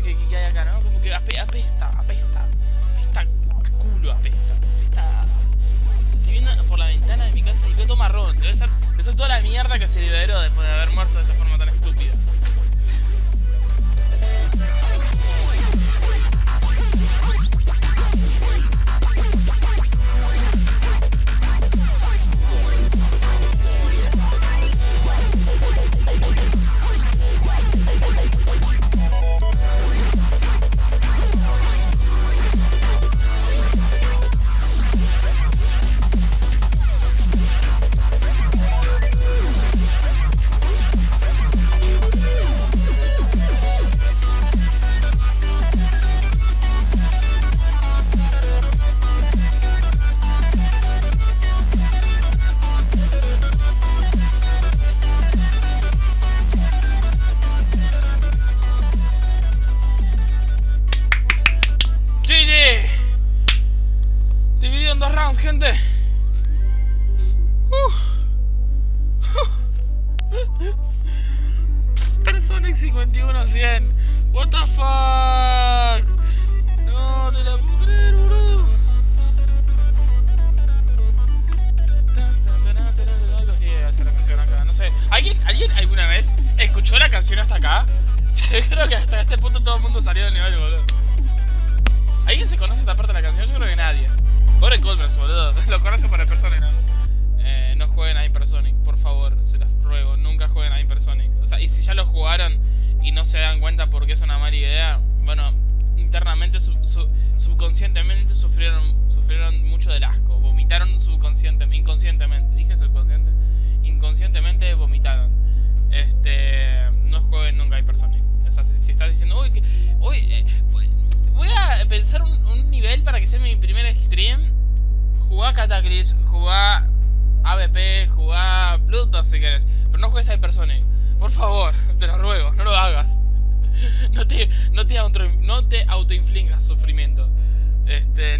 que, que, hay acá, ¿no? Como que apesta, apesta, apesta culo, apesta, apesta. Si estoy viendo por la ventana de mi casa y veo todo marrón, debe ser, debe ser toda la mierda que se liberó después de haber muerto de esta forma tan estúpida. Gente. Personic 51-100. What the fuck. No te la puedo creer, boludo. Acá. No sé. ¿Alguien, ¿Alguien alguna vez escuchó la canción hasta acá? Yo creo que hasta este punto todo el mundo salió del nivel, boludo. ¿Alguien se conoce esta parte de la canción? Yo creo que nadie. Pobre Colbert, boludo. Lo conoce por el Personic, ¿no? Eh, no jueguen a Hypersonic, por favor, se los ruego. Nunca jueguen a Hypersonic. O sea, y si ya lo jugaron y no se dan cuenta porque es una mala idea, bueno, internamente, su- su- subconscientemente sufrieron, sufrieron mucho del asco. Vomitaron subconscientemente, inconscientemente. ¿Dije subconsciente? Inconscientemente vomitaron. Este, no jueguen nunca a Hypersonic. O sea, si, estás diciendo, uy, que- uy, eh, voy- a pensar un, un nivel para que sea mi primer stream. Jugá Cataclysm, jugá ABP, jugá Bloodbath si querés. Pero no juegues a Hypersonic. Por favor, te lo ruego, no lo hagas. No te, no te, auto, no te autoinfligas sufrimiento. Este,